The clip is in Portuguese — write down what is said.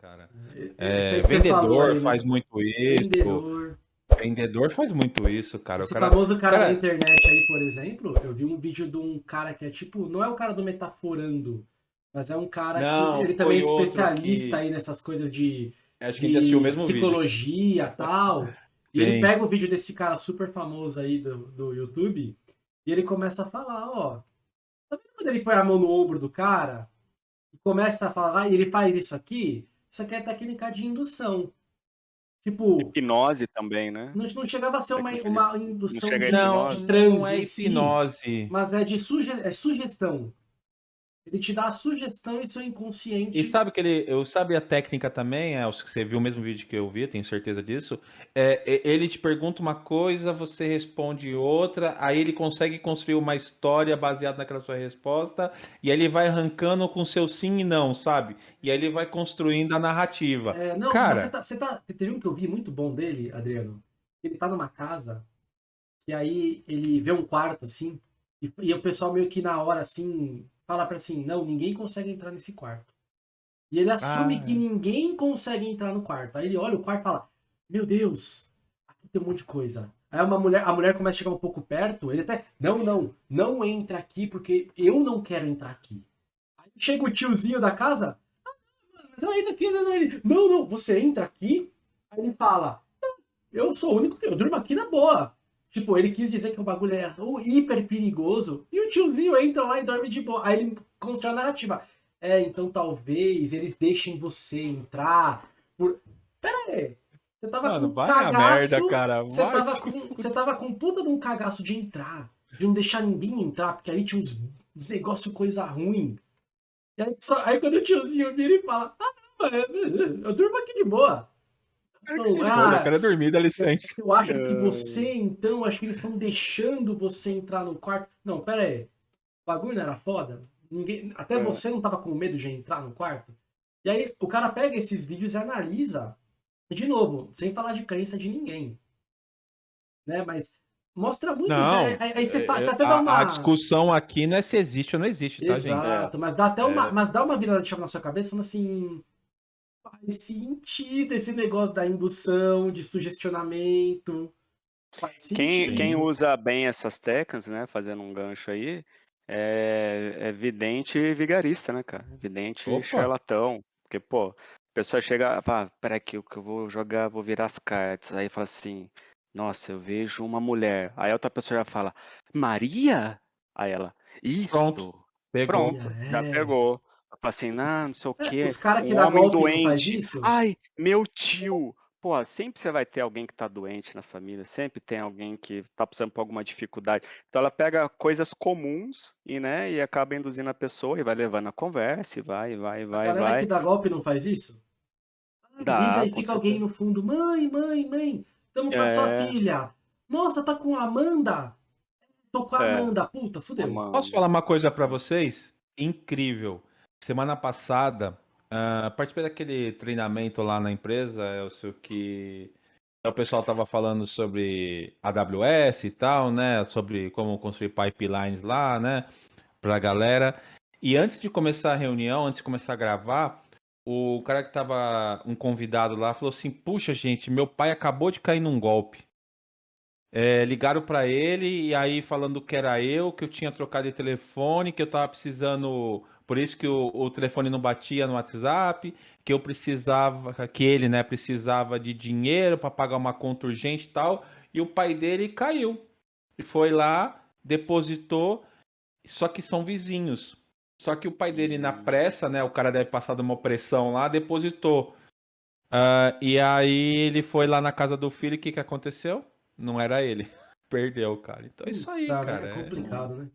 cara? É, É, falou vendedor aí, faz né? muito isso. Vendedor. Vendedor faz muito isso, cara. O Esse cara, famoso cara, da cara, internet aí, por exemplo, eu vi um vídeo de um cara que é tipo, não é o cara do metaforando, mas é um cara que não, ele também é especialista que. aí nessas coisas de, Acho que gente assistiu o de mesmo psicologia e tal. E ele Sim. pega o vídeo desse cara super famoso aí do, do YouTube e ele começa a falar, ó, tá vendo quando ele põe a mão no ombro do cara e começa a falar, e ele faz isso aqui? Isso aqui é técnica de indução. Tipo, Hipnose também, né? não, não chegava a ser uma, uma indução a de, Não, hipnose. de não transe é em si, hipnose. mas é de suge é sugestão. Ele te dá a sugestão e seu E inconsciente. sabe que ele, eu sabe a técnica também, é, você viu o mesmo vídeo que eu vi, tenho certeza disso. É, e- ele te pergunta uma coisa, você responde outra, aí ele consegue construir uma história baseada naquela sua resposta, e aí ele vai arrancando com seu sim e não, sabe? E aí ele vai construindo a narrativa. É, não, Cara, você tá, você tá. Teve um que eu vi muito bom dele, Adriano. Ele tá numa casa, e aí ele vê um quarto assim, e, e o pessoal meio que na hora assim, fala pra assim: não, ninguém consegue entrar nesse quarto. E ele assume Ah, que ninguém consegue entrar no quarto. Aí ele olha o quarto e fala: Meu Deus, aqui tem um monte de coisa. Aí uma mulher, a mulher começa a chegar um pouco perto, ele até, não, não, não entra aqui porque eu não quero entrar aqui. Aí chega o tiozinho da casa, mas eu entro aqui, não, não, não, não, você entra aqui, aí ele fala, "Não, eu sou o único que eu durmo aqui na boa. Tipo, ele quis dizer que o bagulho era oh, hiper perigoso, e o tiozinho entra lá e dorme de boa. Aí ele constrói a narrativa. É, então talvez eles deixem você entrar por... Pera aí, você tava mano, com cagaço, merda, cara. você tava, com, você tava com puta de um cagaço de entrar, de não deixar ninguém entrar, porque ali tinha uns, uns negócio coisa ruim. E aí, só- aí quando o tiozinho vira e fala, ah, eu durmo aqui de boa. Não, Pô, ah, eu quero dormir, dá licença. eu acho que É. você, então, acho que eles estão deixando você entrar no quarto. Não, pera aí. O bagulho não era foda? Ninguém, até É. você não tava com medo de entrar no quarto? E aí o cara pega esses vídeos e analisa. De novo, sem falar de crença de ninguém. Né? Mas mostra muito isso. Não, Aí, aí- aí você, é, fa- você é, até dá a, uma. a discussão aqui não é se existe ou não existe, tá, gente? Exato, mas dá até uma, É. mas dá uma virada de chave na sua cabeça falando assim, faz sentido esse negócio da indução, de sugestionamento. Faz Quem, sentido. quem usa bem essas técnicas, né? Fazendo um gancho aí, é, é vidente e vigarista, né, cara? Vidente Opa. e charlatão. Porque, pô, a pessoa chega, fala, peraí que eu, que eu vou jogar, vou virar as cartas. Aí fala assim, nossa, eu vejo uma mulher. Aí a outra pessoa já fala, Maria? Aí ela, isso. Pronto. Pegou. Pronto, já É. pegou. Fala assim, não, não sei o É, quê. os caras que Um dá homem golpe não faz doente. isso? Ai, meu tio. Pô, sempre você vai ter alguém que tá doente na família, sempre tem alguém que tá passando por alguma dificuldade. Então ela pega coisas comuns e, né, e acaba induzindo a pessoa e vai levando a conversa e vai, vai, A vai, galera vai. que dá golpe não faz isso? Ah, Dá, e fica alguém certeza. no fundo, mãe, mãe, mãe, tamo com a sua É. filha. Nossa, tá com a Amanda? Tô com a É. Amanda, puta, fudeu. Mano. Posso falar uma coisa pra vocês? Incrível. Semana passada, ah, participei daquele treinamento lá na empresa, eu sei que o pessoal tava falando sobre AWS e tal, né? Sobre como construir pipelines lá, né? Pra galera. E antes de começar a reunião, antes de começar a gravar, o cara que tava, um convidado lá, falou assim: Puxa, gente, meu pai acabou de cair num golpe. É, ligaram pra ele e aí falando que era eu, que eu tinha trocado de telefone, que eu tava precisando, por isso que o, o telefone não batia no WhatsApp, que eu precisava, que ele, né, precisava de dinheiro pra pagar uma conta urgente e tal, e o pai dele caiu. E foi lá, depositou, só que são vizinhos. Só que o pai dele na pressa, né, o cara deve passar de uma pressão lá, depositou. Ah, e aí ele foi lá na casa do filho, o que que aconteceu? Não era ele. Perdeu, cara. Então é isso aí, Tá, cara. é é- complicado, né?